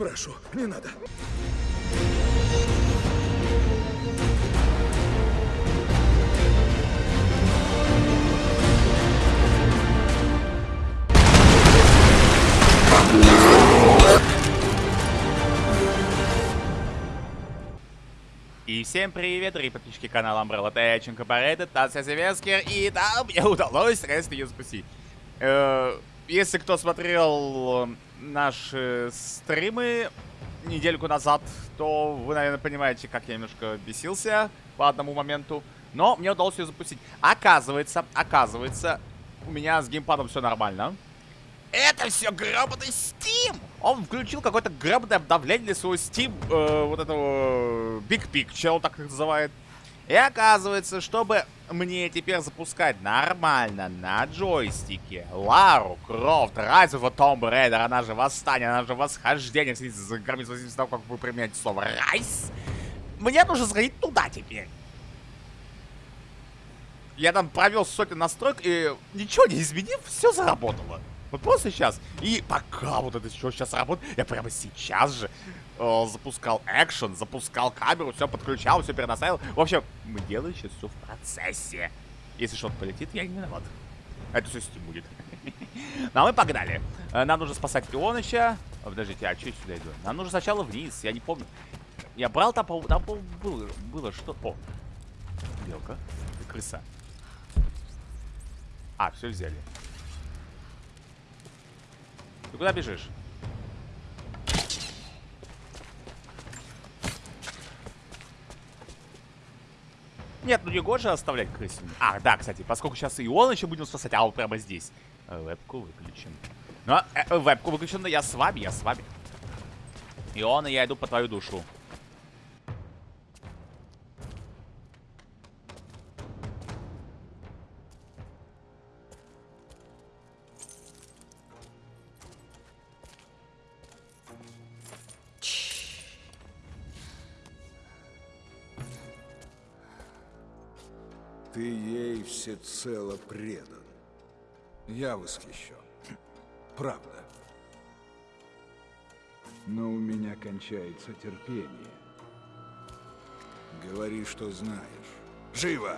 Прошу, не надо. И всем привет, дорогие подписчики канала Umbrella Tech Incorporated, Тася Зеленскер, и да, мне удалось наконец-то ее спасти. Э, если кто смотрел наши стримы недельку назад, то вы, наверное, понимаете, как я немножко бесился по одному моменту. Но мне удалось ее запустить. Оказывается, оказывается, у меня с геймпадом все нормально. Это все гребаный Steam! Он включил какое-то гребаное обновление для своего Steam, э, вот этого Big Picture, так их называет. И оказывается, чтобы мне теперь запускать нормально на джойстике Лару Крофт, the Tomb Raider, она же Восстание, она же Восхождение, кстати, за границей от того, как вы применяете слово Rise, мне нужно сходить туда теперь. Я там провел сотни настроек, и ничего не изменив, все заработало. Вот просто сейчас. И пока вот это все сейчас работает, я прямо сейчас же э, запускал экшен, запускал камеру, все подключал, все перенаставил. В общем, мы делаем сейчас все в процессе. Если что-то полетит, я не виноват. Это все Steam будет. Ну, а мы погнали. Э, нам нужно спасать Ионыча. Подождите, а что я сюда иду? Нам нужно сначала вниз, я не помню. Я брал там, там было, было что... О, белка крыса. А, все взяли. Ты куда бежишь? Нет, ну не гоже оставлять крысину. А, да, кстати, поскольку сейчас и он еще будем спасать, а вот прямо здесь. Э, вебку выключим. Ну, э, э, вебку выключен, но я с вами, я с вами. И он, и я иду по твою душу. Всецело предан. Я восхищен. Правда. Но у меня кончается терпение. Говори, что знаешь. Живо!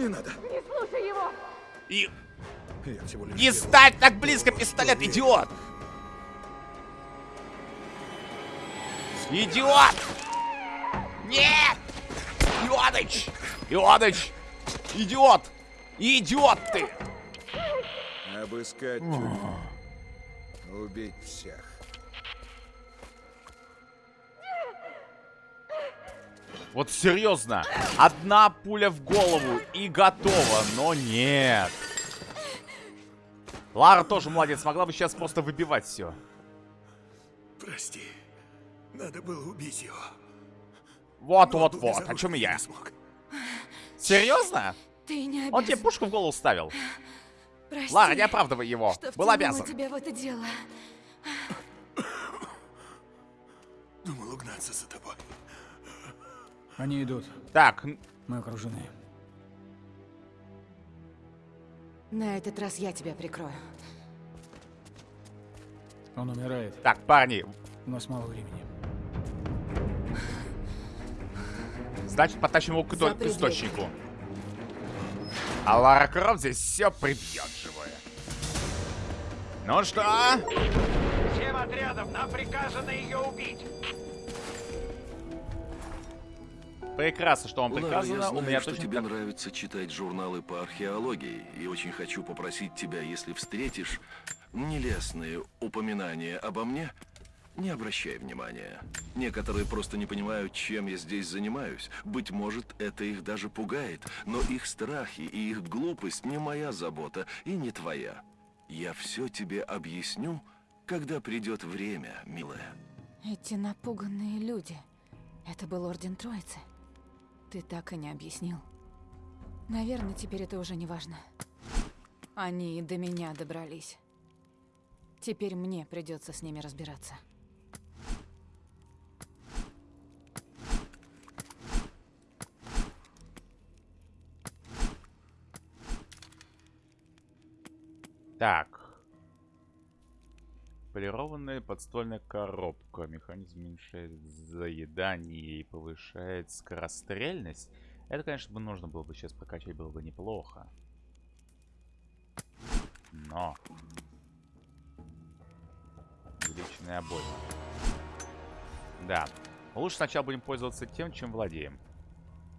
Не надо. Не слушай его! И Я всего лишь... не делаю. ставь так близко пистолет, идиот! Идиот! Нет! Ионыч! Ионыч! Идиот! Идиот ты! Обыскать тюрьму. Убить всех. Вот серьезно, одна пуля в голову и готово, но нет. Лара тоже молодец, могла бы сейчас просто выбивать все. Прости. Надо было убить его. Вот, Но вот, без вот, о чем и я. Серьезно? Ты не обязан. Он тебе пушку в голову ставил. Прости, Лара, не оправдывай его. что Был обязан. тебя в это дело. Думал угнаться за тобой. Они идут. Так, Мы окружены. На этот раз я тебя прикрою. Он умирает. так, парни, У нас мало времени. значит, потащим его к, к источнику. А Лара Крофт здесь все прибьет живое. Ну что? Всем отрядам нам приказано ее убить. Прекрасно, что вам Лара, приказано. я У знаю, меня что точно тебе так- нравится читать журналы по археологии, и очень хочу попросить тебя, если встретишь нелестные упоминания обо мне, не обращай внимания. Некоторые просто не понимают, чем я здесь занимаюсь. Быть может, это их даже пугает, но их страхи и их глупость не моя забота и не твоя. Я все тебе объясню, когда придет время, милая. Эти напуганные люди. Это был Орден Троицы. Ты так и не объяснил. Наверное, теперь это уже не важно. Они и до меня добрались. Теперь мне придется с ними разбираться. Так. Полированная подствольная коробка. Механизм уменьшает заедание и повышает скорострельность. Это, конечно, бы нужно было бы сейчас прокачать, было бы неплохо. Но. Увеличенная обойма. Да. Лучше сначала будем пользоваться тем, чем владеем.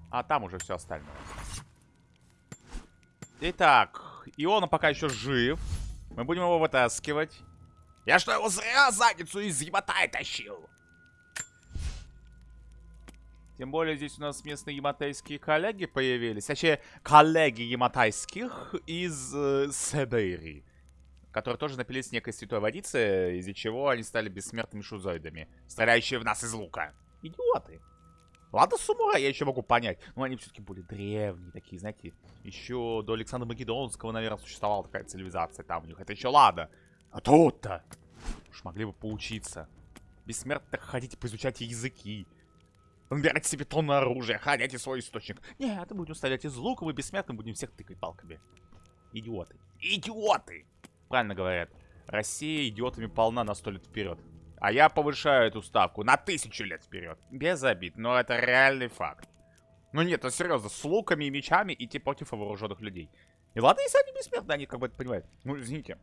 А там уже все остальное. Итак, Иона пока еще жив. Мы будем его вытаскивать. Я что, его зря задницу из Яматай тащил? Тем более здесь у нас местные яматайские коллеги появились. Точнее, коллеги яматайских из э, Сибири. Которые тоже напились некой святой водицы, из-за чего они стали бессмертными шузоидами, стреляющие в нас из лука. Идиоты. Ладно, Сумура я еще могу понять. Но они все-таки более древние такие, знаете. Еще до Александра Македонского, наверное, существовала такая цивилизация там у них. Это еще ладно. А тут-то. Уж могли бы поучиться. Бессмертно ходите, поизучайте языки. Набирайте себе тонны оружия, ходите свой источник. Нет, мы будем стрелять из лука, мы бессмертны будем всех тыкать палками. Идиоты. Идиоты! Правильно говорят. Россия идиотами полна на сто лет вперед. А я повышаю эту ставку на тысячу лет вперед. Без обид, но это реальный факт. Ну нет, ну серьезно, с луками и мечами идти против вооруженных людей. И ладно, если они бессмертны, они как бы это понимают. Ну, извините.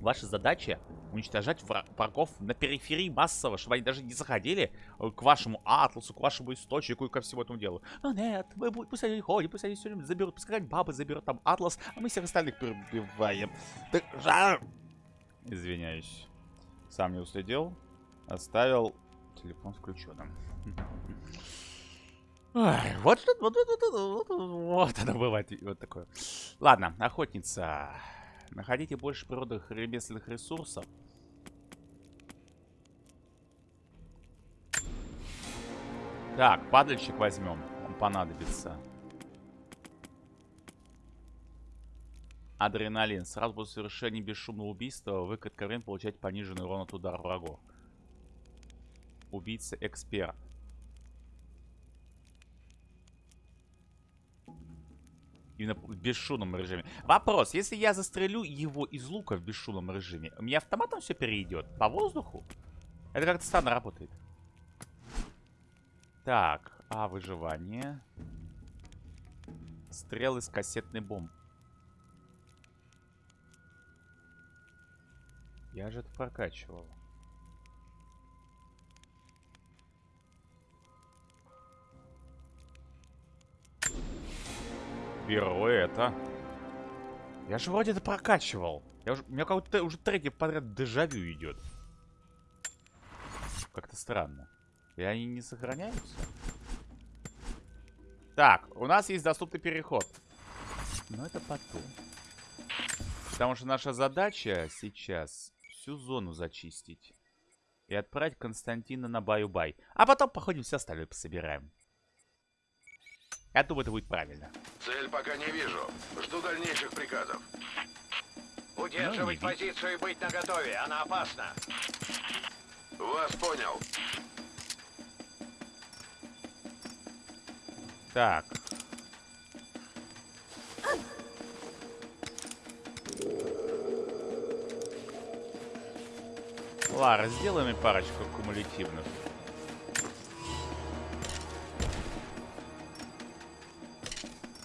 Ваша задача уничтожать врагов на периферии массово, чтобы они даже не заходили э, к вашему атласу, к вашему источнику и ко всему этому делу. Ну нет, мы, пусть они ходят, пусть они все время заберут, пускай бабы заберут там атлас, а мы всех остальных перебиваем. Так, жар... Извиняюсь. Сам не уследил. Оставил телефон включенным. Ой, вот что, вот, вот, вот, вот, вот оно бывает, вот такое. Ладно, охотница. Находите больше природных ремесленных ресурсов. Так, падальщик возьмем. Он понадобится. Адреналин. Сразу после совершения бесшумного убийства вы как время получаете пониженный урон от удара врагов. Убийца-эксперт. Именно в бесшумном режиме. Вопрос, если я застрелю его из лука в бесшумном режиме, у меня автоматом все перейдет? По воздуху? Это как-то странно работает. Так, а, выживание. Стрелы с кассетной бомб. Я же это прокачивал. Беру это. Я же вроде это прокачивал. Я уже, у меня как-то уже третий подряд дежавю идет. Как-то странно. И они не сохраняются? Так, у нас есть доступный переход. Но это потом. Потому что наша задача сейчас всю зону зачистить. И отправить Константина на баю-бай. А потом походим все остальное пособираем. Я думаю, это будет правильно. Цель пока не вижу. Жду дальнейших приказов. Удерживать Ну, позицию и быть наготове. Она опасна. Вас понял. Так. Лара, сделай мне парочку кумулятивных.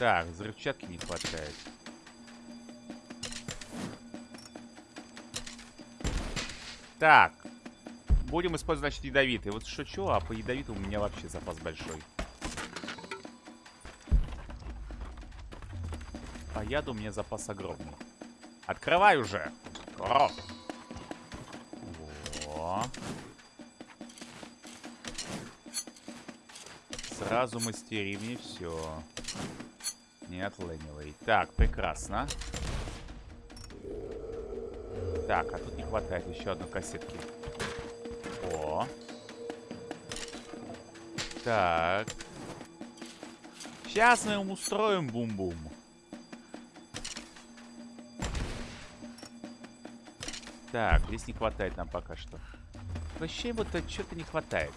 Так, взрывчатки не хватает. Так. Будем использовать, значит, ядовитый. Вот шучу, а по ядовитому у меня вообще запас большой. По яду у меня запас огромный. Открывай уже! О! Сразу мастерим и все. Не отлынивай. Так, прекрасно. Так, а тут не хватает еще одной кассетки. О. Так. Сейчас мы им устроим бум-бум. Так, здесь не хватает нам пока что. Вообще вот что-то не хватает.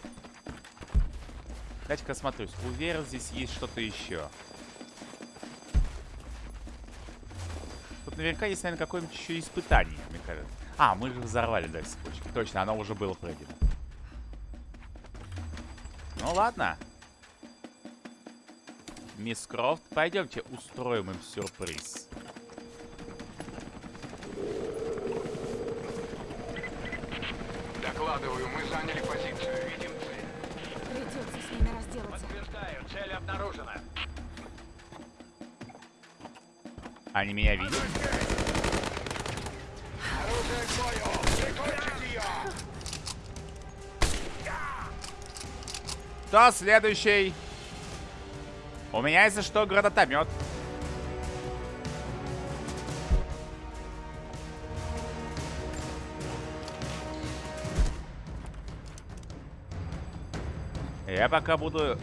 Дайте-ка осмотрюсь. Уверен, здесь есть что-то еще. Тут наверняка есть, наверное, какое-нибудь еще испытание, мне кажется. А, мы же взорвали, да, цепочки. Точно, оно уже было пройдено. Ну ладно. Мисс Крофт, пойдемте устроим им сюрприз. Докладываю, мы заняли позицию. Видим цель. Придется с ними разделаться. Подтверждаю, цель обнаружена. Они меня видят? Кто следующий? У меня, если что, гранатомет. Я пока буду...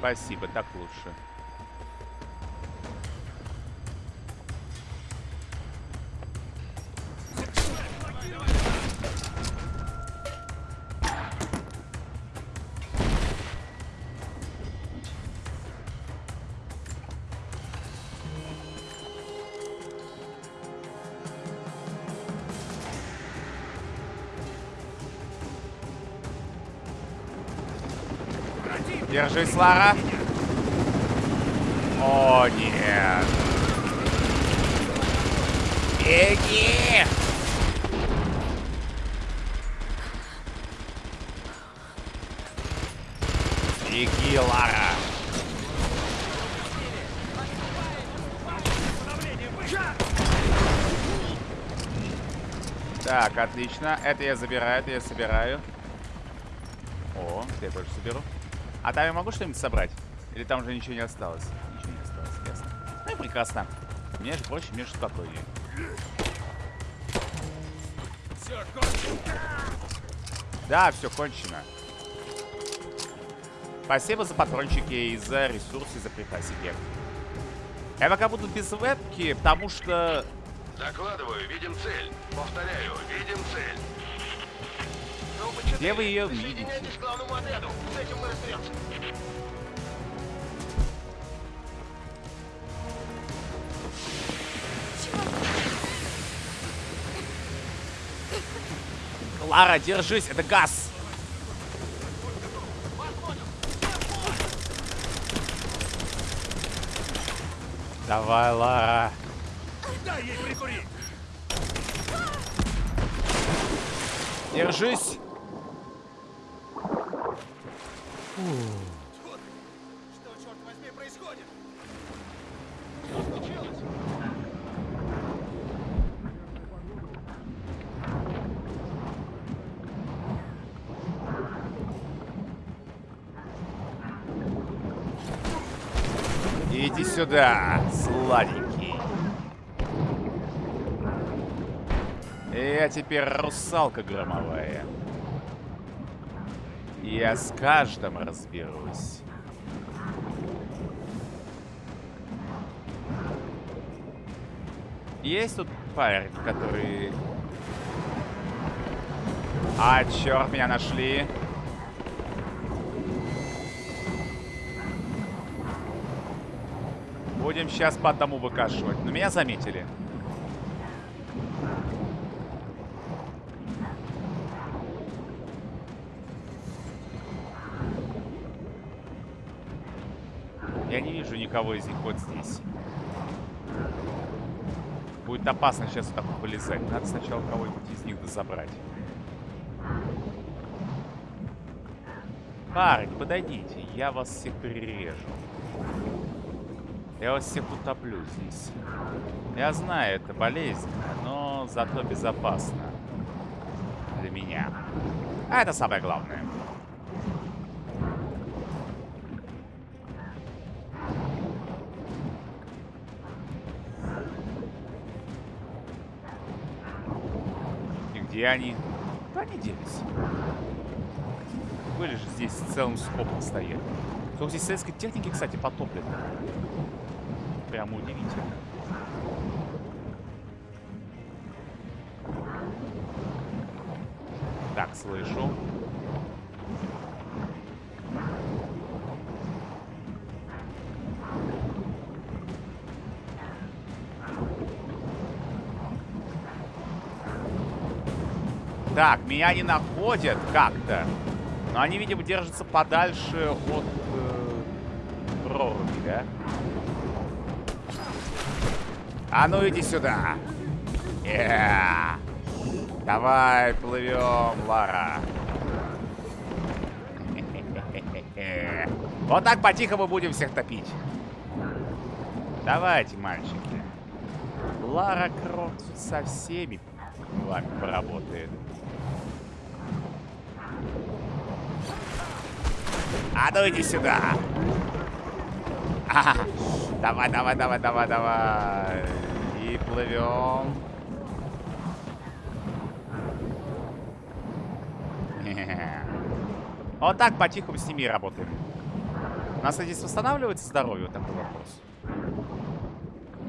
Спасибо, так лучше. Держись, Лара. О, нет. Беги! Беги, Лара. Так, отлично. Это я забираю, это я собираю. О, я тоже соберу. А там я могу что-нибудь собрать? Или там уже ничего не осталось? Ничего не осталось, ясно. Ну и прекрасно. Мне же проще, мне же спокойнее. Да, все кончено. Спасибо за патрончики и за ресурсы, за припасики. Я пока буду без вебки, потому что... Докладываю, видим цель. Повторяю, видим цель. Где вы ее видите? Лара, держись, это газ. Давай, Лара. Держись. Что, черт возьми, происходит? Иди сюда, сладенький. Я теперь русалка громовая. Я с каждым разберусь. Есть тут парень, который... А, черт, меня нашли. Будем сейчас по одному выкашивать. Но меня заметили. Никого из них вот здесь. Будет опасно сейчас так вот вылезать. Надо сначала кого-нибудь из них забрать. Парни, подойдите. Я вас всех перережу. Я вас всех утоплю здесь. Я знаю, это болезненно, но зато безопасно. Для меня. А это самое главное. Где они? Куда они делись? Были же здесь целым скопом стоять. Сколько здесь советской техники, кстати, потоплено. прям удивительно. Так, слышу. Так, меня не находят как-то. Но они, видимо, держатся подальше от э, проруби, да? А ну иди сюда. Yeah. Давай, плывем, Лара. Вот так по-тихому будем всех топить. Давайте, мальчики. Лара Крофт со всеми вами поработает. А ну иди сюда. А, давай, давай, давай, давай, давай. И плывем. Вот так по-тихому с ними работаем. У нас здесь восстанавливается здоровье? Такой вопрос.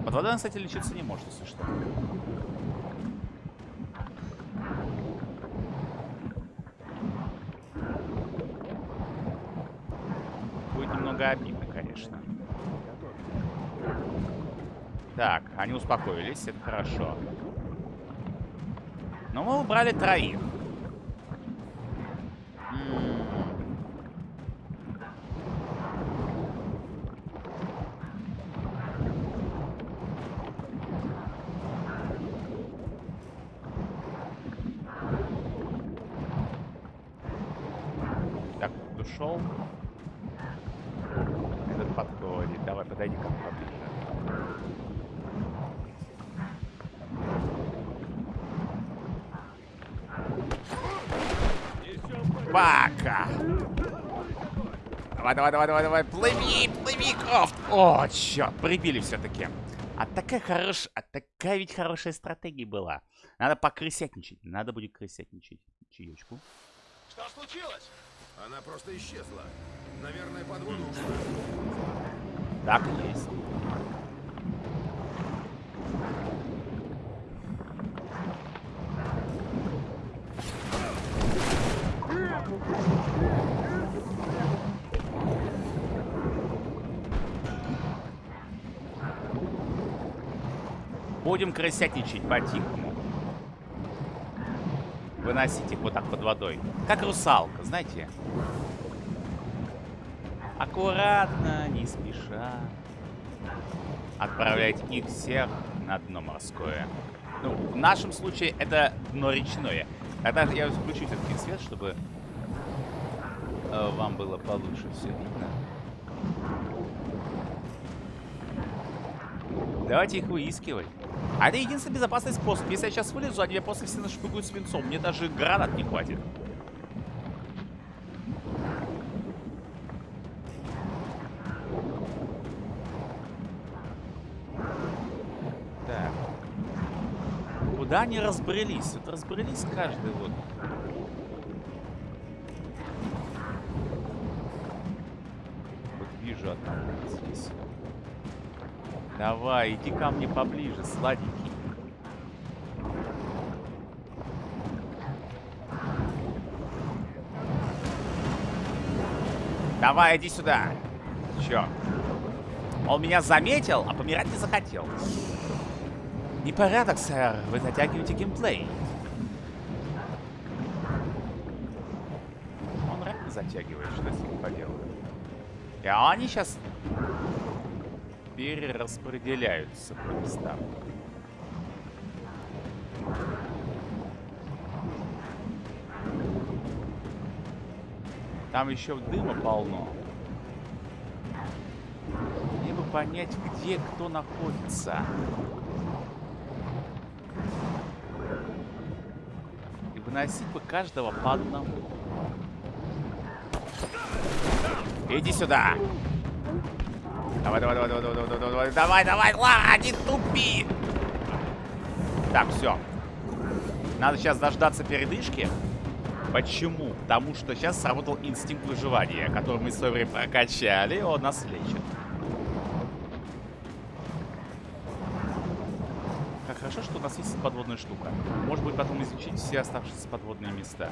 Под водой кстати, лечиться не может, если что. Будет немного обидно, конечно. Так, они успокоились, это хорошо. Но мы убрали троих. М. Так, ушел. Этот подходит. Давай, подойди ко мне поближе. Пока. Давай, давай, давай, давай. Плыви, плыви, Крофт. О, черт, прибили все-таки. А такая хорошая, а такая ведь хорошая стратегия была. Надо покрысятничать. Надо будет крысятничать. Чаечку. Что случилось? Она просто исчезла. Наверное, под воду ушла. Так и есть. Будем крысятничать по-тихому. Выносить их вот так под водой. Как русалка, знаете? Аккуратно, не спеша. Отправлять их всех на дно морское. Ну, в нашем случае это дно речное. Тогда я включу все-таки свет, чтобы э, вам было получше все видно. Давайте их выискивать. А это единственный безопасный способ. Если я сейчас вылезу, они меня просто все нашпыгуют свинцом. Мне даже гранат не хватит. Так. Куда они разбрелись? Вот разбрелись каждый вот. Вот вижу одного здесь. Давай, иди ко мне поближе, сладенький. Давай, иди сюда. Чё? Он меня заметил, а помирать не захотел. Непорядок, сэр. Вы затягиваете геймплей. Он рэп затягивает, что с ним поделать. И они сейчас перераспределяются по местам. Там еще дыма полно. Мне бы понять, где кто находится. И выносить бы каждого по одному. Иди сюда! Давай, Давай, давай, давай, давай, давай, давай, давай, давай, давай, ладно, не тупи! Так, все. Надо сейчас дождаться передышки. Почему? Потому что сейчас сработал инстинкт выживания, который мы в свое время прокачали, и он нас лечит. Как хорошо, что у нас есть подводная штука. Может быть, потом изучить все оставшиеся подводные места.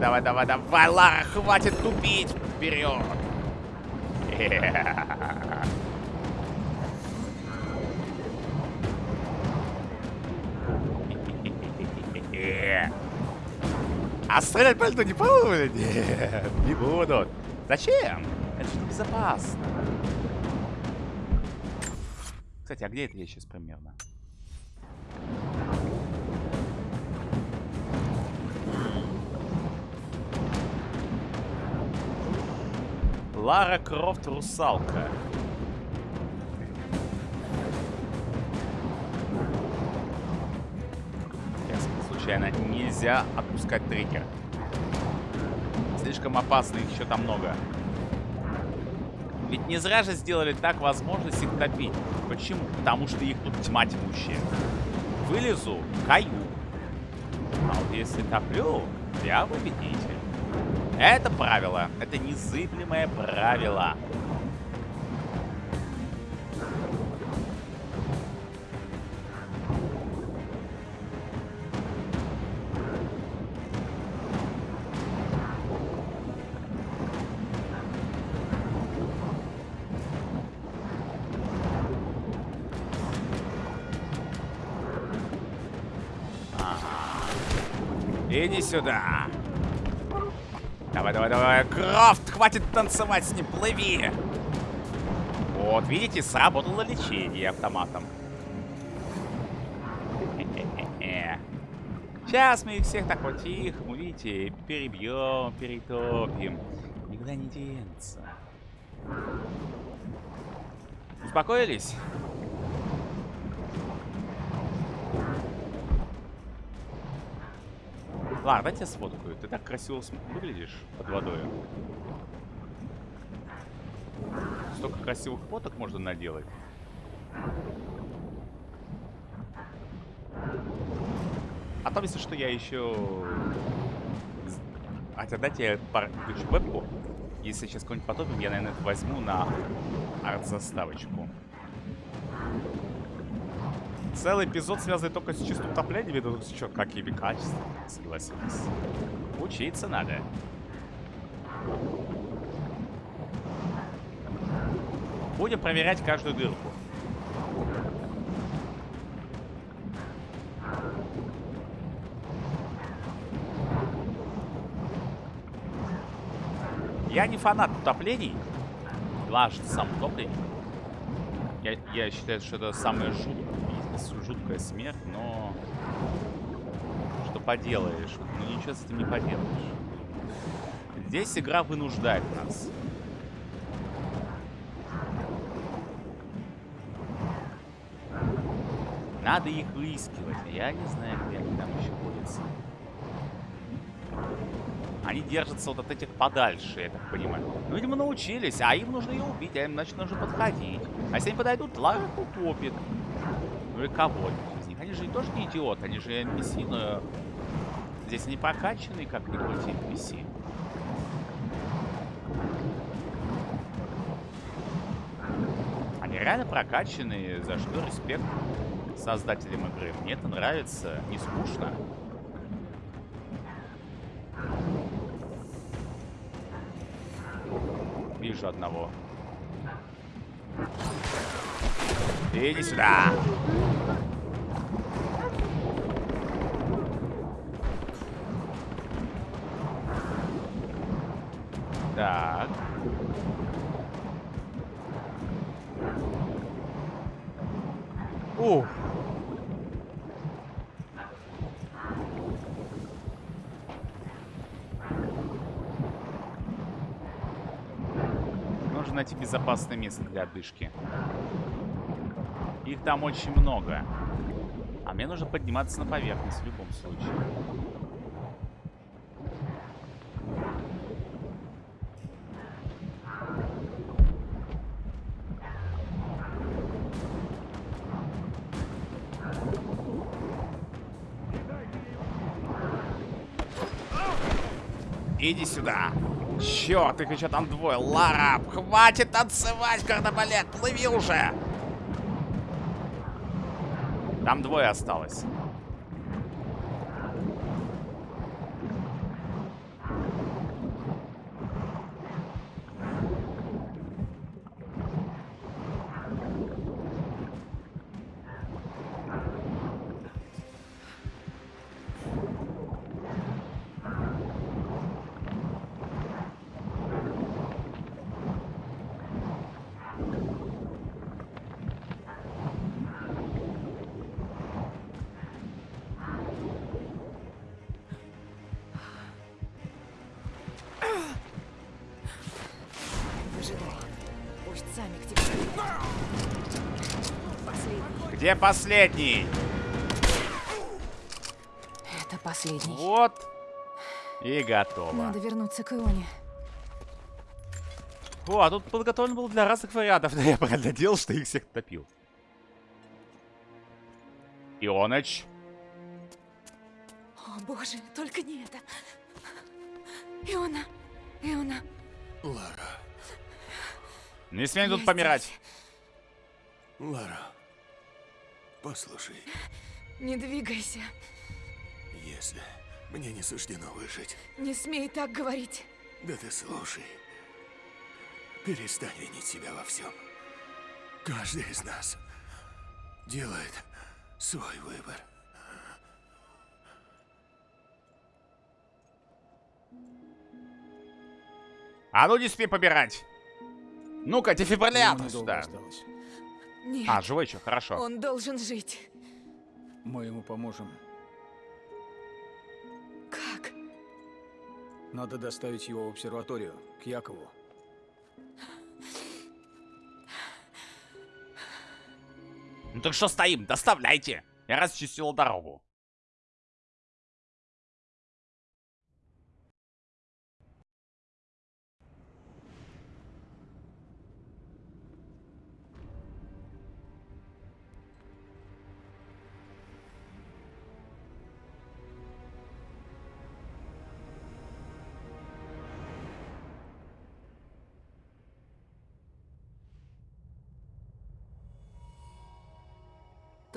Давай, давай, давай, давай, Лара, хватит тупить! Вперед! А стрелять пальто не будут? Нет, не будут. Зачем? Это же безопасно. Кстати, а где это я сейчас примерно? Лара Крофт русалка. Сейчас, случайно, нельзя отпускать триггер. Слишком опасно, их еще там много. Ведь не зря же сделали так возможность их топить. Почему? Потому что их тут тьма тьмущая. Вылезу, каю. А вот если топлю, я победитель. Это правило. Это незыблемое правило. Иди сюда. Давай. Крафт, хватит танцевать с ним, плыви. Вот, видите, сработало лечение автоматом. Сейчас мы их всех так вот тихо, видите, перебьем, перетопим. Никуда не денется. Успокоились? Ладно, дайте я сфоткаю. Ты так красиво выглядишь под водой. Столько красивых фоток можно наделать. А там, если что, я еще... Хотя дайте я включу вебку. Если сейчас какой-нибудь потопим, я, наверное, это возьму на арт-заставочку. Целый эпизод связанный только с чистым топлением, это что, какими качествами, согласились. Учиться надо. Будем проверять каждую дырку. Я не фанат утоплений. Важно сам утопление. Я, я считаю, что это самое жуткое, жуткая смерть, но что поделаешь? Ну ничего с этим не поделаешь. Здесь игра вынуждает нас. Надо их выискивать. Я не знаю, где они там еще ходятся. Они держатся вот от этих подальше, я так понимаю. Ну, видимо, научились, а им нужно ее убить, а им, значит, нужно подходить. А если они подойдут, Лара утопит. Ну и кого-нибудь из них. Они же тоже не идиоты, они же NPC, но... Здесь они прокачанные, как ни крути NPC. Они реально прокачанные, за что респект создателям игры. Мне это нравится, не скучно. Вижу одного. Иди сюда. Так. Ух. Нужно найти безопасное место для отдышки. Их там очень много. А мне нужно подниматься на поверхность в любом случае. Иди сюда. Черт, их еще там двое. Лара, хватит танцевать, когда болят. Плыви уже. Там двое осталось. Где последний? Это последний. Вот. И готово. Надо вернуться к Ионе. О, а тут подготовлен был для разных вариантов. Да я правильно делал, что их всех топил. Ионыч. О, боже, только не это. Иона, Иона, Лара, Не смей тут помирать. здесь. Лара, послушай, Не двигайся. если мне не суждено выжить, Не смей так говорить. да ты слушай. Перестань винить себя во всем. Каждый из нас делает свой выбор. А ну не смей помирать. Ну-ка, дефибриллятор сюда. осталось. Нет, А, живой еще, хорошо. он должен жить. Мы ему поможем. Как? Надо доставить его в обсерваторию, к Якову. Ну так что стоим? Доставляйте. Я расчистил дорогу.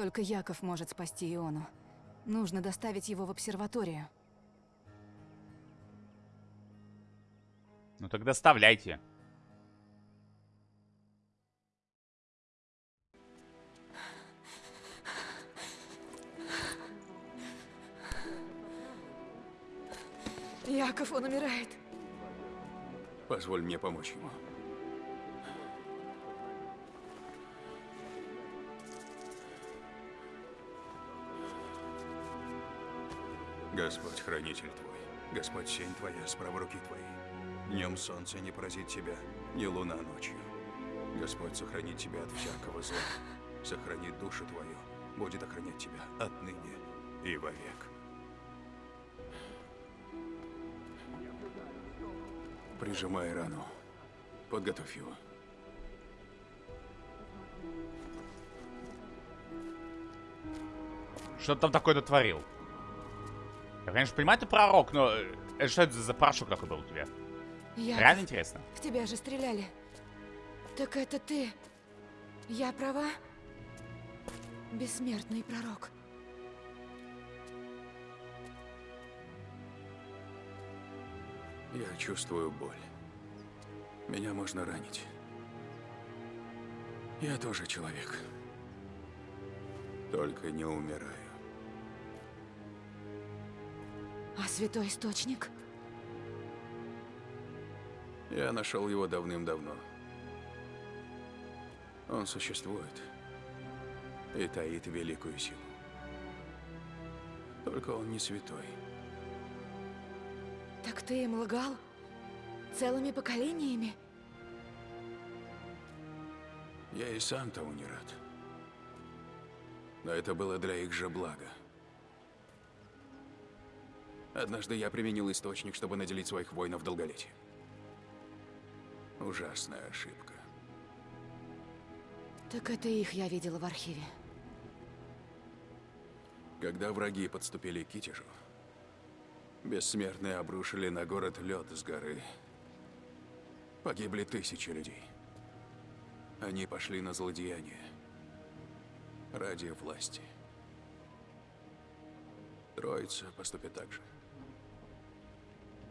Только Яков может спасти Иону. Нужно доставить его в обсерваторию. Ну так доставляйте. Яков, он умирает. Позволь мне помочь ему. Господь хранитель твой, Господь сень твоя, справа руки твоей. Днем солнце не поразит тебя, ни луна ночью. Господь сохранит тебя от всякого зла, сохранит душу твою, будет охранять тебя отныне и вовек. Прижимай рану. Подготовь его. Что ты там такое натворил? Я, конечно, понимаю, ты пророк, но... э, Что это за порошок такой был у тебя? Яков, Реально интересно. в тебя же стреляли. Так это ты. Я права? Бессмертный пророк. Я чувствую боль. Меня можно ранить. Я тоже человек. Только не умираю. Святой источник? Я нашел его давным-давно. Он существует и таит великую силу. Только он не святой. Так ты им лгал? Целыми поколениями? Я и сам того не рад. Но это было для их же блага. Однажды я применил источник, чтобы наделить своих воинов долголетием. Ужасная ошибка. Так это их я видела в архиве. Когда враги подступили к Китежу, Бессмертные обрушили на город лед с горы. Погибли тысячи людей. Они пошли на злодеяние. Ради власти. Троица поступит так же,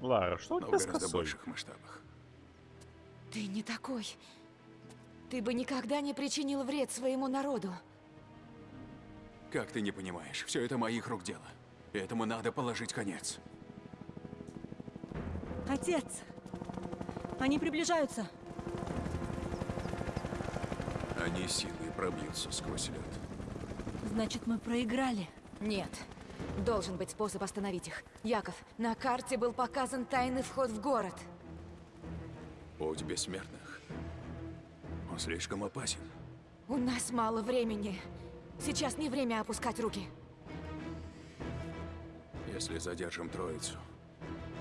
Лара, что у тебя с гораздо косой? больших масштабах. Ты не такой. Ты бы никогда не причинил вред своему народу. Как ты не понимаешь, все это моих рук дело. Этому надо положить конец. Отец! Они приближаются. Они силой пробьются сквозь лед. Значит, мы проиграли. Нет. Должен быть способ остановить их. Яков, на карте был показан тайный вход в город. Путь бессмертных. Он слишком опасен. У нас мало времени. Сейчас не время опускать руки. Если задержим троицу,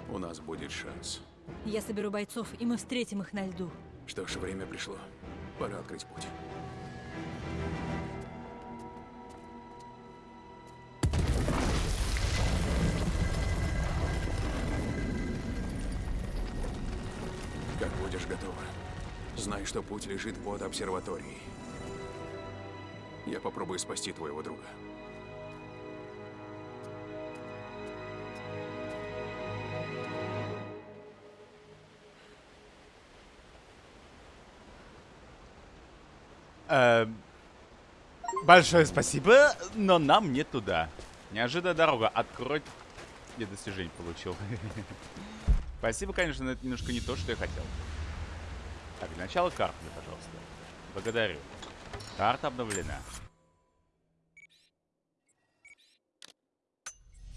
у нас будет шанс. Я соберу бойцов, и мы встретим их на льду. Что ж, время пришло. Пора открыть путь. Что путь лежит под обсерваторией. Я попробую спасти твоего друга. Эм, Большое спасибо, но нам не туда. Неожиданная дорога. Открой... Я достижение получил. Спасибо, конечно, но это немножко не то, что я хотел. Так, для начала карту, пожалуйста. Благодарю. Карта обновлена.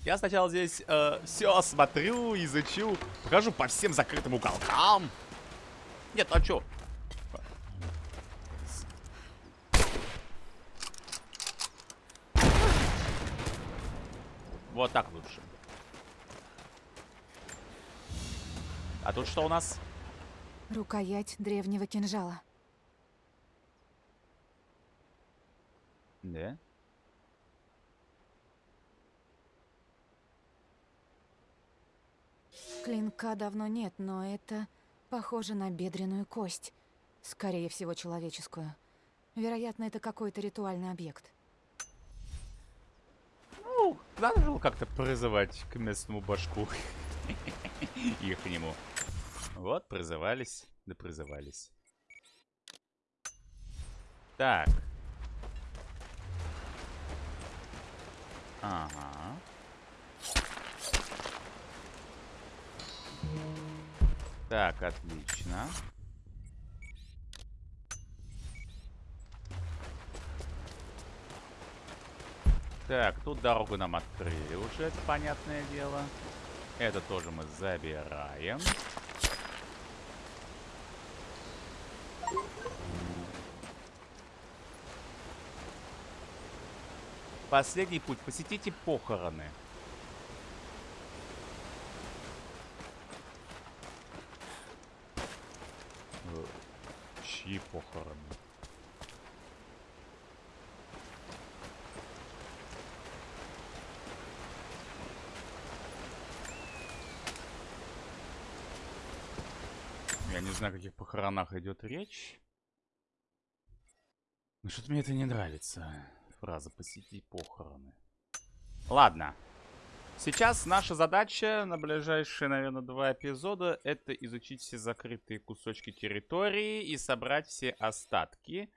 Я сначала здесь все осмотрю, изучу, покажу по всем закрытым уголкам. Нет, а чё? Вот так лучше. А тут что у нас? Рукоять древнего кинжала. Да? Клинка давно нет, но это похоже на бедренную кость. Скорее всего, человеческую. Вероятно, это какой-то ритуальный объект. Ну, надо же как-то призывать к местному башку. Их к нему. Вот, призывались, да призывались. Так. Ага. Так, отлично. Так, тут дорогу нам открыли уже, это понятное дело. Это тоже мы забираем. Последний путь. Посетите похороны. Э, Чьи похороны? Я не знаю, о каких похоронах идет речь. Но что-то мне это не нравится. Фраза «посетить похороны». Ладно. Сейчас наша задача на ближайшие, наверное, два эпизода это изучить все закрытые кусочки территории и собрать все остатки.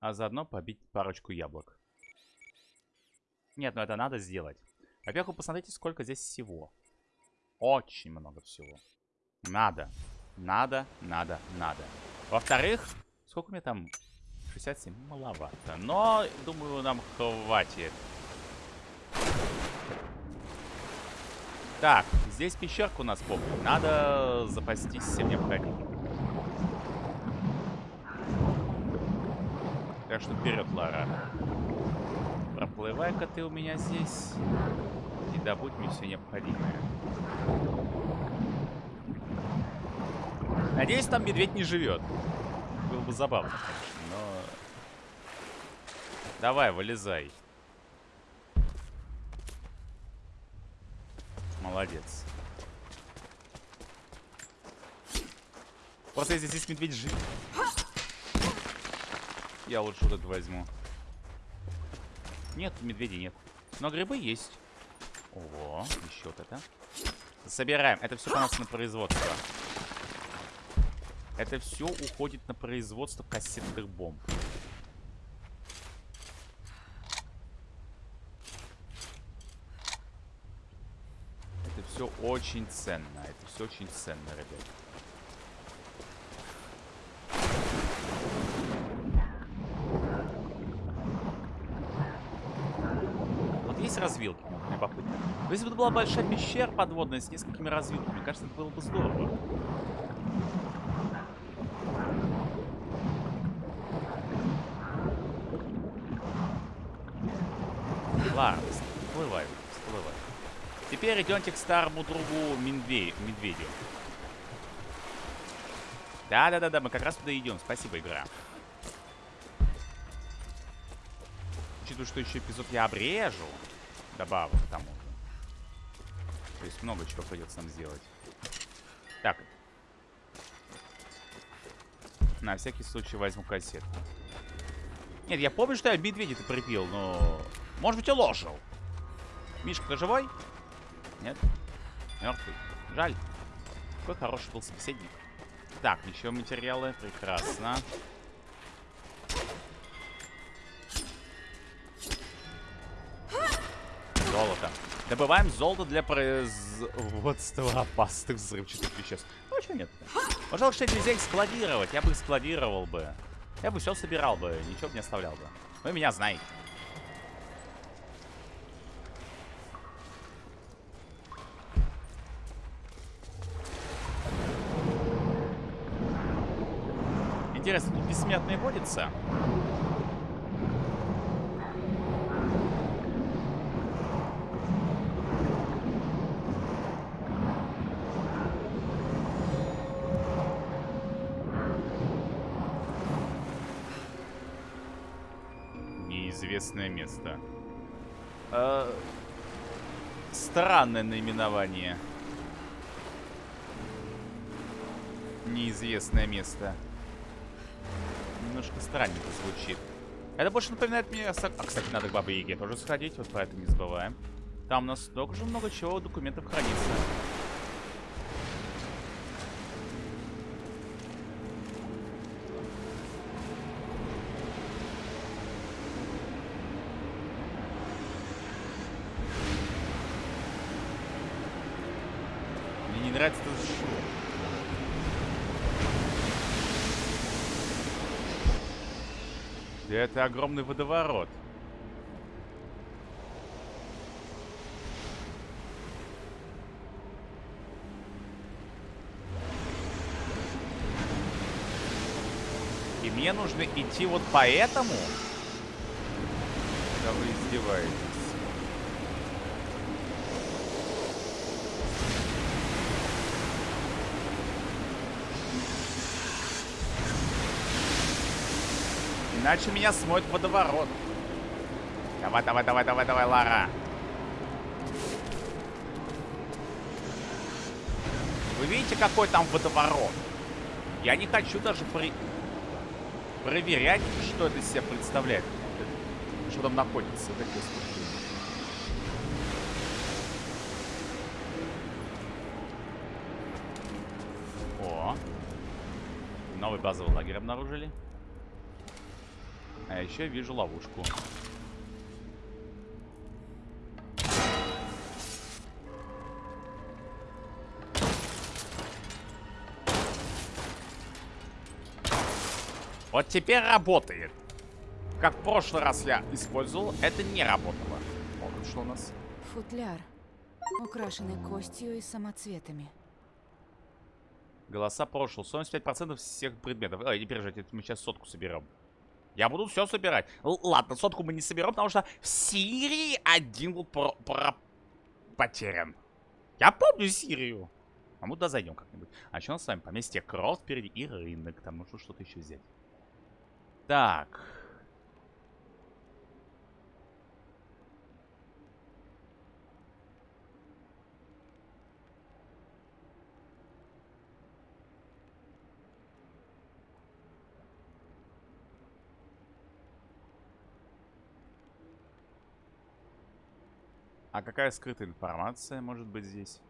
А заодно побить парочку яблок. Нет, ну это надо сделать. Во-первых, вы посмотрите, сколько здесь всего. Очень много всего. Надо. Надо, надо, надо. Во-вторых, сколько у меня там? 67? Маловато. Но, думаю, нам хватит. Так, здесь пещерка у нас помню. Надо запастись всем необходимым. Так что вперед, Лара. Проплывай-ка ты у меня здесь. И добудь мне все необходимое. Надеюсь, там медведь не живет. Было бы забавно, конечно, но... Давай, вылезай. Молодец. Просто если здесь медведь жив... Я лучше вот это возьму. Нет, медведей нет. Но грибы есть. Ого, еще вот это. Собираем. Это все у нас на производство. Это все уходит на производство кассетных бомб. Это все очень ценно. Это все очень ценно, ребят. Вот есть развилки? Любопытно. Но Если бы это была большая пещера подводная с несколькими развилками, кажется, это было бы здорово. Ладно. Теперь идемте к старому другу медве- медведю. Да-да-да-да, мы как раз туда идем. Спасибо, игра. Учитывая, что еще эпизод я обрежу, добавок к тому. То есть много чего придется нам сделать. Так. На всякий случай возьму кассету. Нет, я помню, что я медведя-то припил, но... Может быть, и ложил. Мишка, ты живой? Нет? Мертвый. Жаль. Какой хороший был собеседник. Так, еще материалы. Прекрасно. Золото. Добываем золото для производства опасных взрывчатых веществ. Ну, что нет -то? Пожалуй, что нельзя их складировать. Я бы их складировал бы. Я бы все собирал бы, ничего бы не оставлял бы. Вы меня знаете. Интересно, тут бессмертные водятся? Неизвестное место. Э, странное наименование. Неизвестное место. Немножко странненько звучит. Это больше напоминает мне... А, кстати, надо к Бабе Яге тоже сходить. Вот про это не забываем. Там у нас столько же много чего документов хранится. Мне не нравится этот шум. Да это огромный водоворот. И мне нужно идти вот по этому? Да вы издеваетесь. Иначе меня смоет водоворот. Давай, давай, давай, давай, давай, Лара. Вы видите, какой там водоворот? Я не хочу даже при... проверять, что это из себя представляет. Что там находится. Господи. О. Новый базовый лагерь обнаружили. А еще вижу ловушку. Вот теперь работает. Как в прошлый раз я использовал, это не работало. Вот что у нас. Футляр, украшенный костью и самоцветами. Голоса прошлого. 75% всех предметов. Ой, не переживайте, мы сейчас сотку соберем. Я буду все собирать. Л- ладно, сотку мы не соберем, потому что в Сирии один был про, про- потерян. Я помню Сирию. А мы туда зайдем как-нибудь. А что у нас с вами? Поместье Кросс впереди и рынок. Там нужно что-то еще взять. Так. А какая скрытая информация может быть здесь?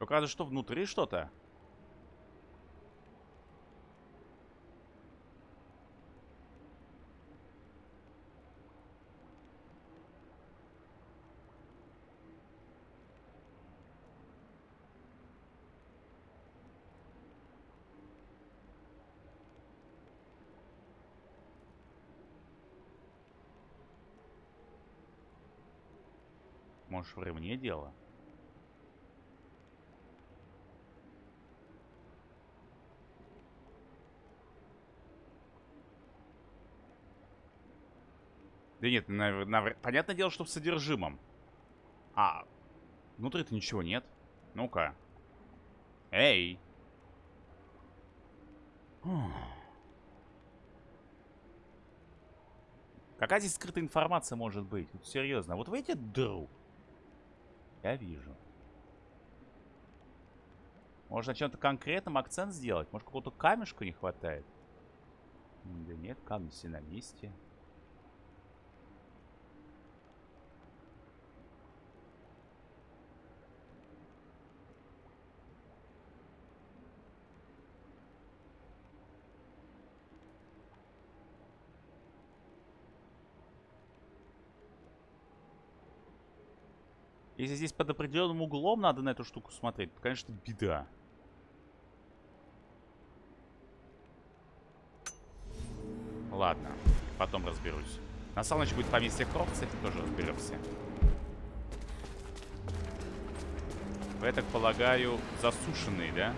Указывает, что внутри что-то. Может, в ремне дело? Да нет, навр- навр- понятное дело, что в содержимом. А, внутри-то ничего нет. Ну-ка. Эй! Какая здесь скрытая информация может быть? Серьезно. Вот в эти дыру. Я вижу. Может на чем-то конкретном акцент сделать? Может какого-то камешка не хватает? Да нет, камни все на месте. Если здесь под определенным углом надо на эту штуку смотреть, то, конечно, беда. Ладно, потом разберусь. На деле будет поместье Кров, этим тоже разберемся. Вы, я так полагаю, засушенные, да?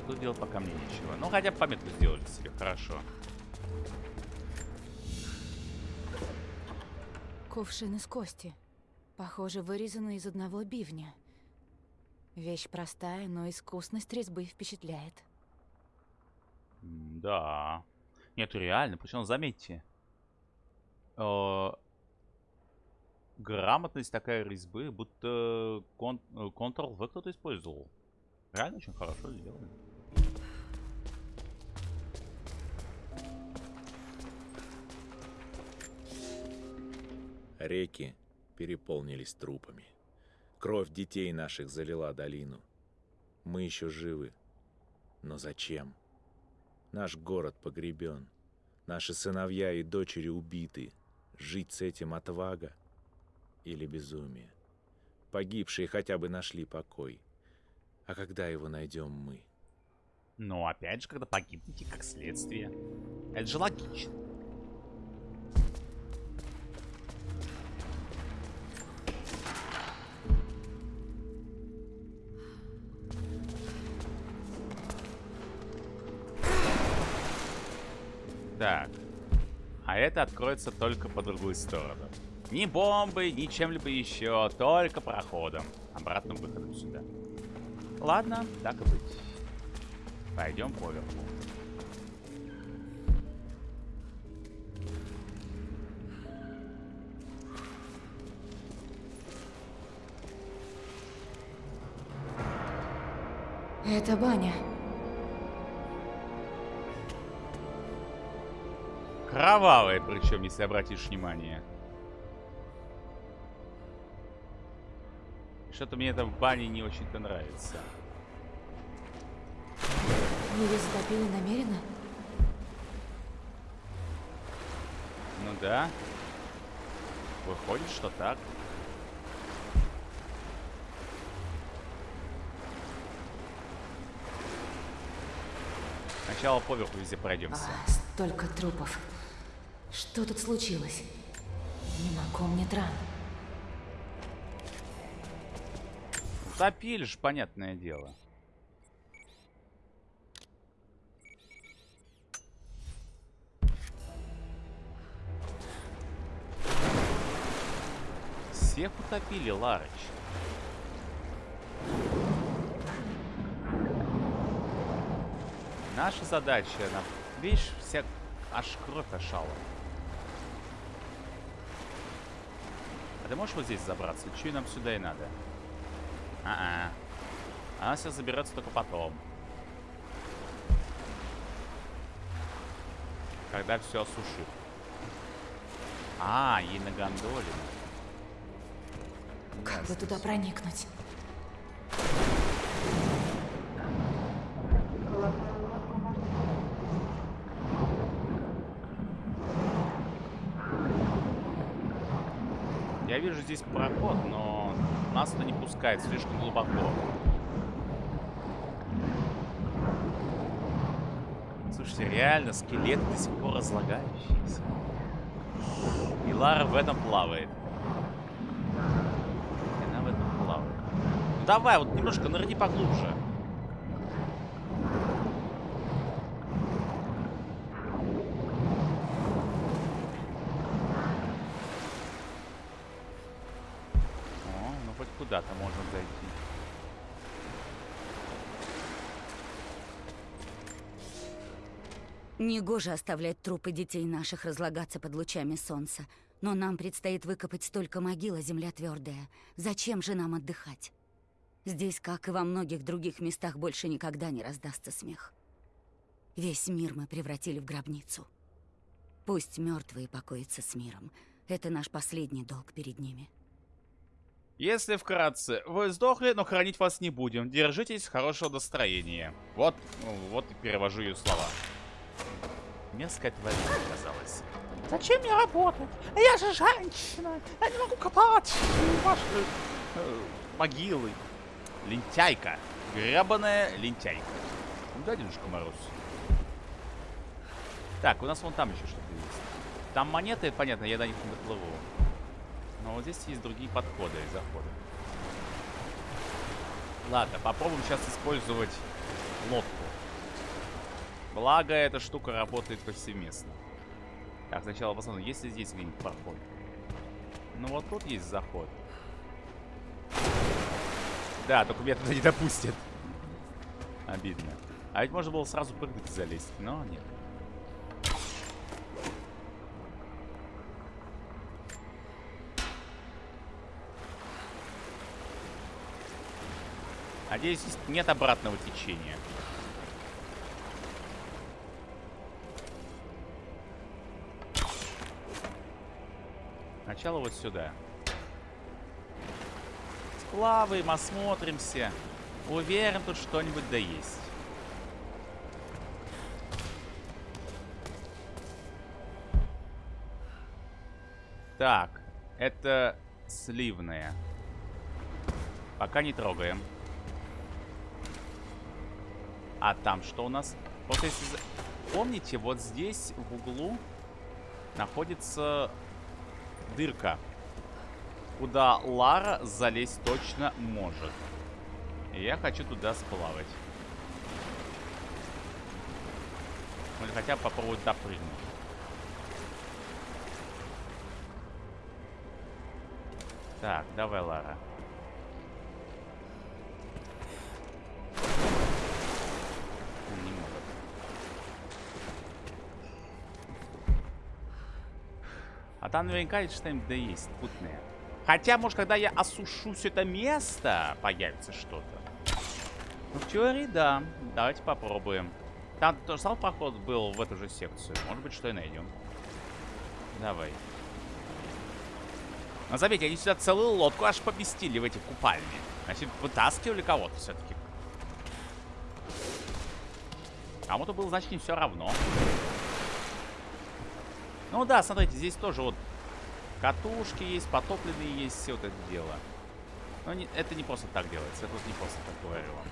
Так, тут делать пока мне нечего. Ну, хотя бы пометку сделали себе, хорошо. Кувшин из кости. Похоже, вырезанный из одного бивня. Вещь простая, но искусность резьбы впечатляет. Да. Нет, реально. Причем, заметьте. э, Грамотность такая резьбы, будто кон- э, Ctrl-V кто-то использовал. Реально очень хорошо сделано. Реки переполнились трупами. Кровь детей наших залила долину. Мы еще живы. Но зачем? Наш город погребен. Наши сыновья и дочери убиты. Жить с этим отвага или безумие? Погибшие хотя бы нашли покой. А когда его найдем мы? Но опять же, когда погибнете как следствие. Это же логично. Это откроется только по другую сторону. Ни бомбой, ни чем-либо еще, только проходом. Обратным выходом сюда. Ладно, так и быть. Пойдем поверху. Это баня. Кровавая, причем, если обратишь внимание. Что-то мне это в бане не очень-то нравится. Ее затопили намеренно? Ну да. Выходит, что так. Сначала поверху везде пройдемся. А, столько трупов. Что тут случилось? Не могу мне дран. Утопили ж, понятное дело. Всех утопили, Ларыч. Наша задача, нам, видишь, вся аж кровь ошала. Ты можешь вот здесь забраться? Че нам сюда и надо? А-а. Она все заберется только потом. Когда все осушит. А, ей на гондоле. Как бы туда проникнуть? Я вижу здесь проход, но нас это не пускает слишком глубоко. Слушайте, реально скелет до сих пор разлагающийся. И Лара в этом плавает. И она в этом плавает. Ну давай, вот немножко нырни поглубже. О, ну хоть куда-то можно зайти. Негоже оставлять трупы детей наших разлагаться под лучами солнца. Но нам предстоит выкопать столько могил, а земля твердая. Зачем же нам отдыхать? Здесь, как и во многих других местах, больше никогда не раздастся смех. Весь мир мы превратили в гробницу. Пусть мертвые покоятся с миром. Это наш последний долг перед ними. Если вкратце, вы сдохли, но хранить вас не будем. Держитесь хорошего настроения. Вот, ну, вот и перевожу ее слова. Мерзкая тварь оказалась. Зачем мне работать? Я же женщина. Я не могу копать ваши э, могилы. Лентяйка. Гребаная лентяйка. Ну да, Дедушка Мороз. Так, у нас вон там еще что-то есть. Там монеты, понятно, я до них не доплыву. Но вот здесь есть другие подходы и заходы. Ладно, попробуем сейчас использовать лодку. Благо, эта штука работает повсеместно. Так, сначала посмотрим, есть ли здесь где-нибудь проход. Ну вот тут есть заход. Да, только меня туда не допустят. Обидно. А ведь можно было сразу прыгнуть и залезть, но нет. Надеюсь, нет обратного течения. Сначала вот сюда. Сплаваем, осмотримся. Уверен, тут что-нибудь да есть. Так, это сливная. Пока не трогаем. А там что у нас? Вот если... Помните, вот здесь в углу находится дырка, куда Лара залезть точно может. Я хочу туда сплавать. Или хотя бы попробовать допрыгнуть. Так, давай, Лара. Не может. А там наверняка что-нибудь да есть, путное. Хотя, может, когда я осушусь это место, появится что-то. Ну, в теории, да. Давайте попробуем. Там тоже самый проход был в эту же секцию. Может быть, что и найдем. Давай. Но заметьте, они сюда целую лодку аж поместили в эти купальни. Значит, вытаскивали кого-то все-таки. Кому-то было, значит, не все равно. Ну да, смотрите, здесь тоже вот катушки есть, потопленные есть, все вот это дело. Но не, это не просто так делается, это вот не просто так говорю вам.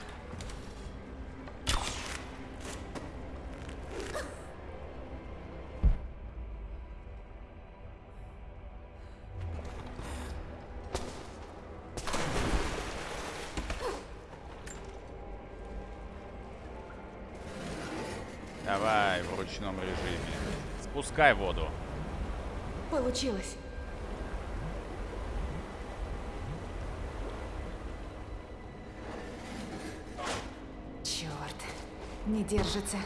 Давай в ручном режиме. Спускай воду. Получилось. Черт, не держится.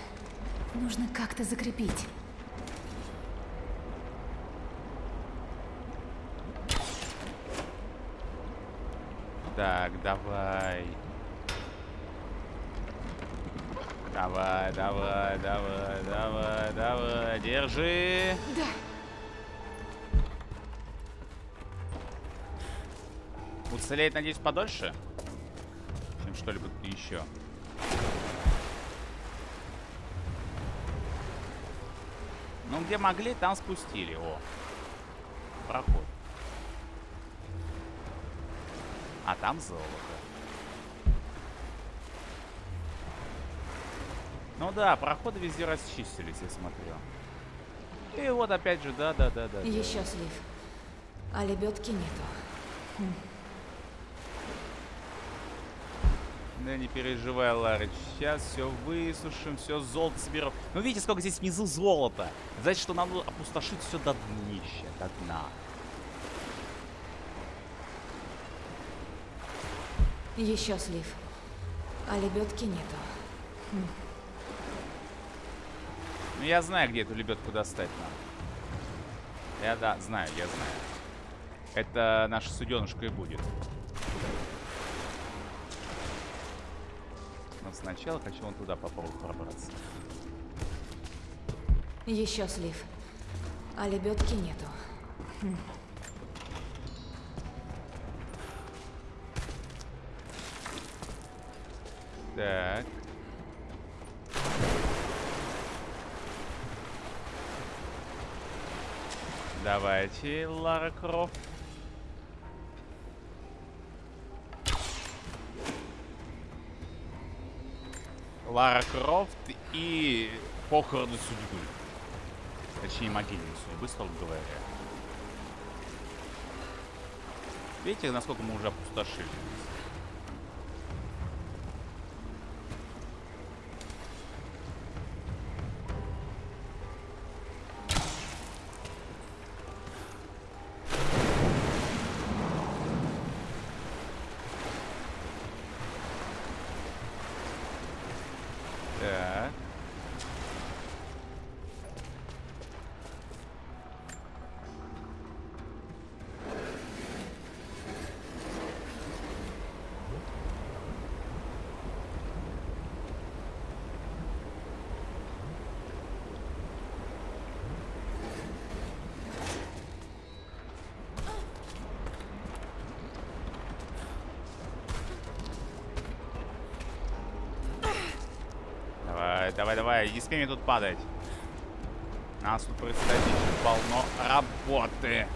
Нужно как-то закрепить. Так. Давай, давай, давай, давай, давай. Держи. Да. Уцелеет, надеюсь, подольше? Чем что-либо еще. Ну, где могли, там спустили. О. Проход. А там золото. Ну да, проходы везде расчистились, я смотрю. И вот опять же, да-да-да-да. Еще слив. А лебедки нету. Хм. Да не переживай, Ларыч. Сейчас все высушим, все золото соберем. Ну видите, сколько здесь внизу золота. Значит, что нам нужно опустошить все до днища, до дна. Еще слив. А лебедки нету. Ну я знаю, где эту лебедку достать нам. Я да, знаю, я знаю. Это наша суденышка и будет. Но сначала хочу вон туда попробовать пробраться. Еще слив. А лебедки нету. Хм. Так. Давайте, Лара Крофт. Лара Крофт и похороны судьбы. Точнее, могильные судьбы, строго говоря. Видите, насколько мы уже опустошили? Так. Давай, давай, давай, не смей мне тут падать. Нас тут предстоит полно работы.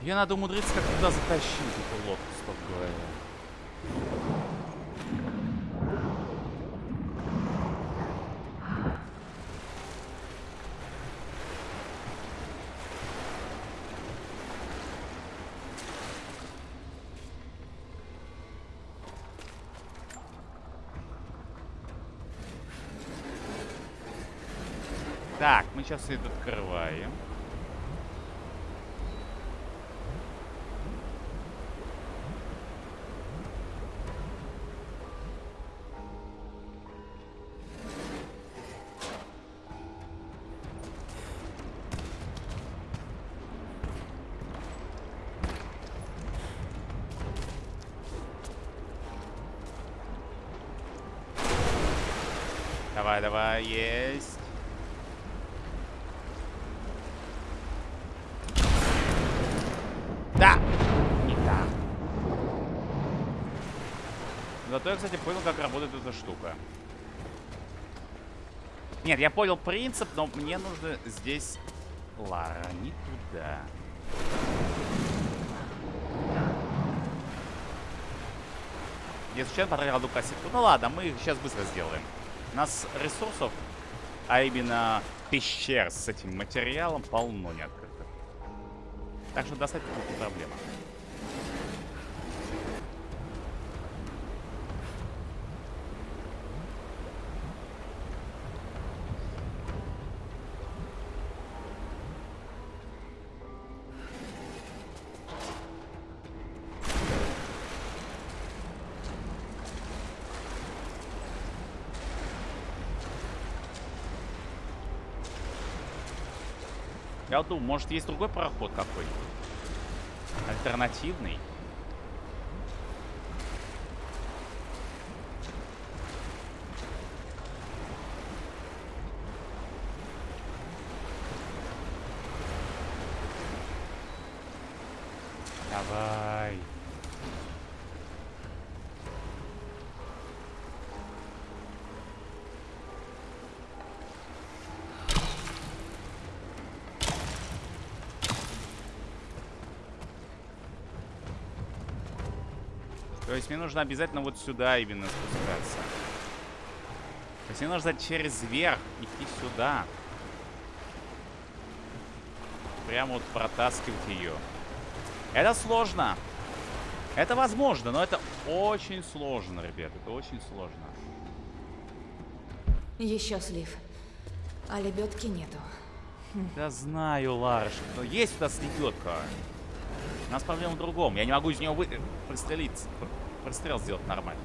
Ее надо умудриться как туда затащить, эту лодку, стоп говоря. Так, мы сейчас это открываем. Давай, давай, есть. Да! Не так. Зато я, кстати, понял, как работает штука. Нет, я понял принцип, но мне нужно здесь... Лара, не туда. Я случайно потратил одну кассетку. Ну ладно, мы сейчас быстро сделаем. У нас ресурсов, а именно пещер с этим материалом полно не открытых. Так что достать будет не проблема. Я думаю, может есть другой проход какой-нибудь? Альтернативный? Давай. То есть мне нужно обязательно вот сюда именно спускаться. То есть мне нужно через верх идти сюда. Прямо вот протаскивать ее. Это сложно. Это возможно, но это очень сложно, ребят. Это очень сложно. Еще слив. А лебедки нету. Да знаю, Ларш, но есть у нас лебедка. У нас проблема в другом. Я не могу из нее вы... Прострел сделать нормально.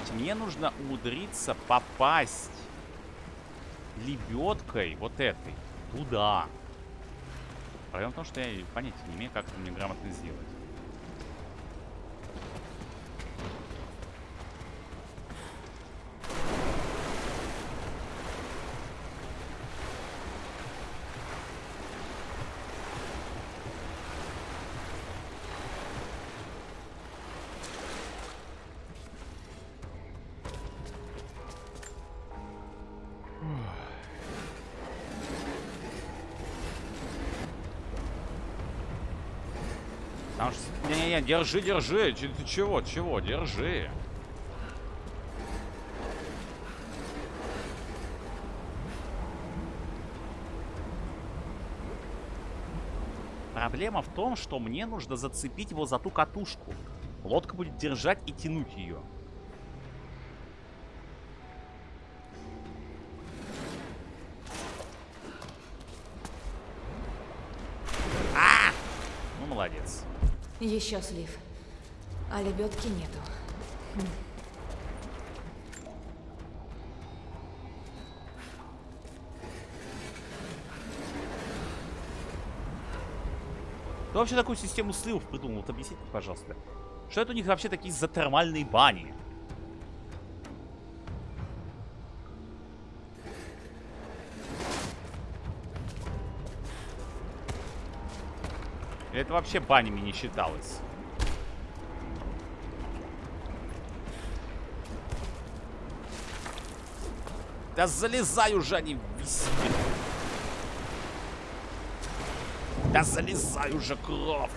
Понимаете, мне нужно умудриться попасть лебедкой вот этой туда. Проблема в том, что я понятия не имею, как это мне грамотно сделать. Потому что... Не-не-не, держи, держи. Ты чего, чего? Держи. Проблема в том, что мне нужно зацепить его за ту катушку. Лодка будет держать и тянуть ее. А! Ну, молодец. Еще слив. А лебедки нету. Хм. Кто вообще такую систему сливов придумал? Вот объясните, пожалуйста. Что это у них вообще такие за термальные бани? Это вообще банями не считалось? Да залезай уже, а не виси. Да залезай уже, кровь.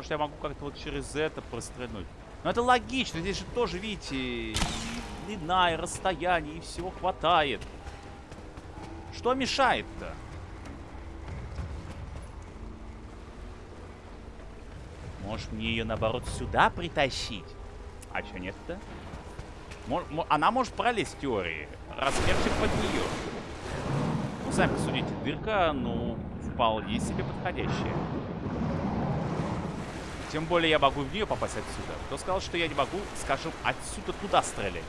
Может, я могу как-то вот через это прострельнуть. Но это логично. Здесь же тоже, видите, и длина, и расстояние, и всего хватает. Что мешает-то? Может, мне ее, наоборот, сюда притащить? А что нет-то? Она может пролезть в теории. Размерчик под нее. Ну, сами посудите. Дырка, ну, вполне себе подходящая. Тем более я могу в нее попасть отсюда. Кто сказал, что я не могу, скажем, отсюда туда стрелять?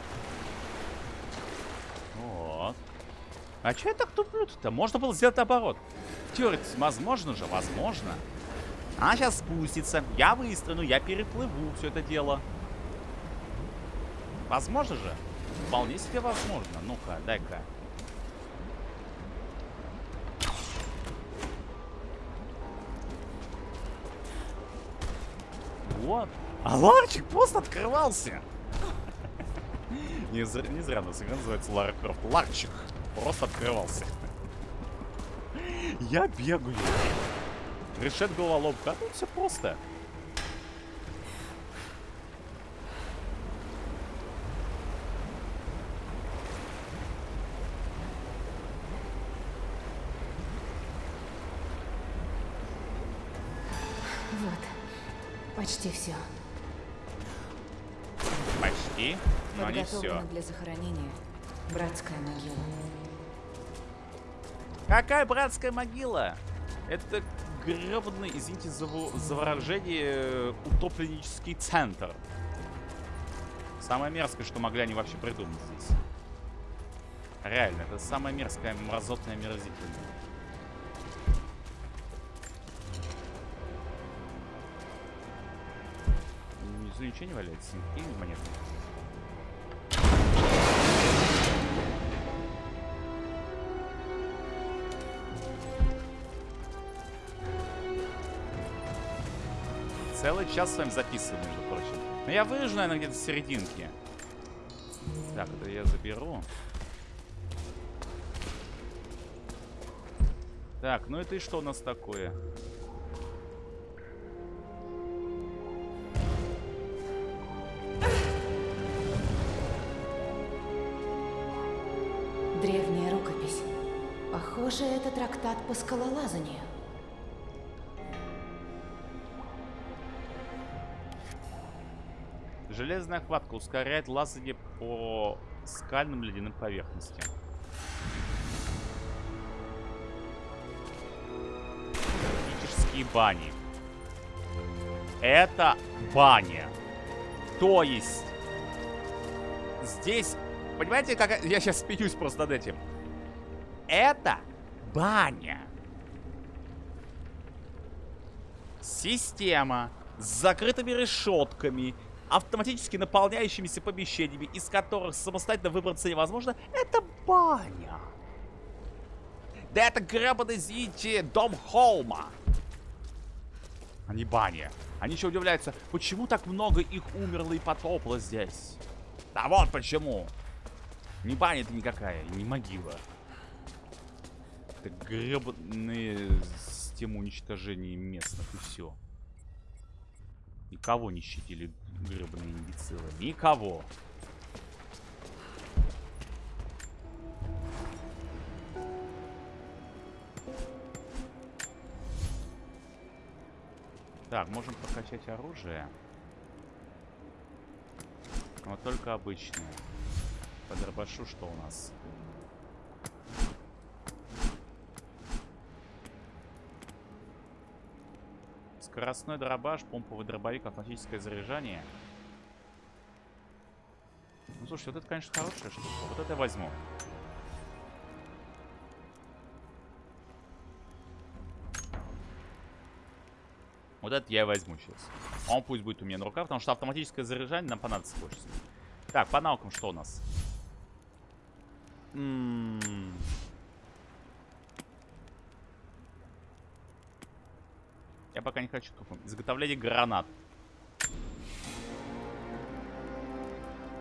Вот. А что я так туплю-то? Можно было сделать наоборот. В возможно же, возможно. Она сейчас спустится, я выстрелю, я переплыву все это дело. Возможно же? Вполне себе возможно. Ну-ка, дай-ка. Вот. А ларчик просто открывался. Не зря, не зря нас игра называется Лара Крофт. Ларчик просто открывался. Я бегаю. Решет головоломка. А тут все просто. Вот. Почти все. Почти, но не все. Для захоронения. Братская могила. Какая братская могила? Это гребаный, извините за, за выражение, э, утопленнический центр. Самое мерзкое, что могли они вообще придумать здесь. Реально, это самое мерзкое, мразотное, мерзительное. Внизу ничего не валяется, никакие монеты. Целый час с вами записываю, между прочим. Но я вырежу, наверное, где-то в серединке. Так, это я заберу. Так, ну это и что у нас такое? Древняя рукопись. Похоже, это трактат по скалолазанию. Железная хватка ускоряет лазание по скальным ледяным поверхностям. Критические бани. Это баня. То есть... Здесь... Понимаете, как... Я сейчас спеюсь просто над этим. Это баня. Система с закрытыми решетками, автоматически наполняющимися помещениями, из которых самостоятельно выбраться невозможно, это баня. Да это гребаный, извините, дом Холма. Не баня. Они еще удивляются, почему так много их умерло и потопло здесь. Да вот почему. Не баня это никакая, не могила. Это гребаные системы уничтожения местных и все. Никого не щадили гребаные имбецилы. Никого. Так, можем прокачать оружие. Но только обычное. По дробашу что у нас? Скоростной дробаш, помповый дробовик, автоматическое заряжание. Ну, слушай, вот это, конечно, хорошая штука. Вот это я возьму. Вот это я возьму сейчас. Он пусть будет у меня на руках, потому что автоматическое заряжание нам понадобится больше. Так, по навыкам что у нас? Я пока не хочу тупо. Изготовление гранат.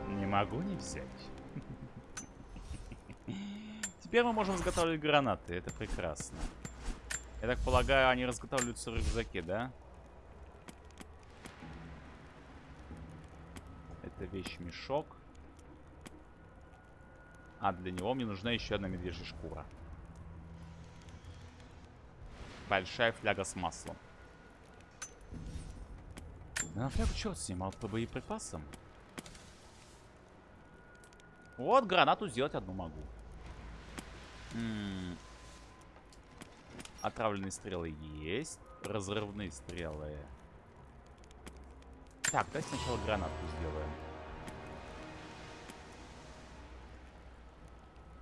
Не могу не взять. Теперь мы можем изготавливать гранаты. Это прекрасно. Я так полагаю, они разготавливаются в рюкзаке, да? Это вещь-мешок. А, для него мне нужна еще одна медвежья шкура. Большая фляга с маслом. Да на флягу черт снимал по боеприпасам. Вот гранату сделать одну могу. М -м. Отравленные стрелы есть. Разрывные стрелы. Так, давай сначала гранату сделаем.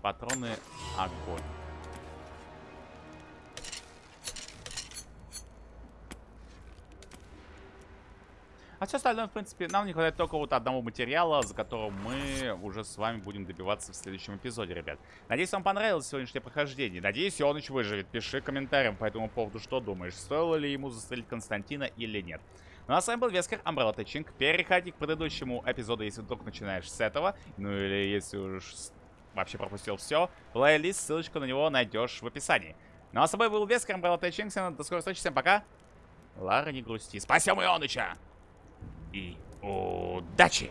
Патроны огонь. А все остальное, в принципе, нам не хватает только вот одного материала, за которым мы уже с вами будем добиваться в следующем эпизоде, ребят. Надеюсь, вам понравилось сегодняшнее прохождение. Надеюсь, Ионыч выживет. Пиши комментарием по этому поводу, что думаешь, стоило ли ему застрелить Константина или нет. Ну а с вами был Вескер Umbrella Тэтчинг. Переходи к предыдущему эпизоду, если вдруг начинаешь с этого. Ну или если уж вообще пропустил все. Плейлист, ссылочку на него найдешь в описании. Ну а с тобой был Вескер, Umbrella Т. Чингсон. До скорой встречи, всем пока. Лара, не грусти. Спасем Ионыча! И удачи!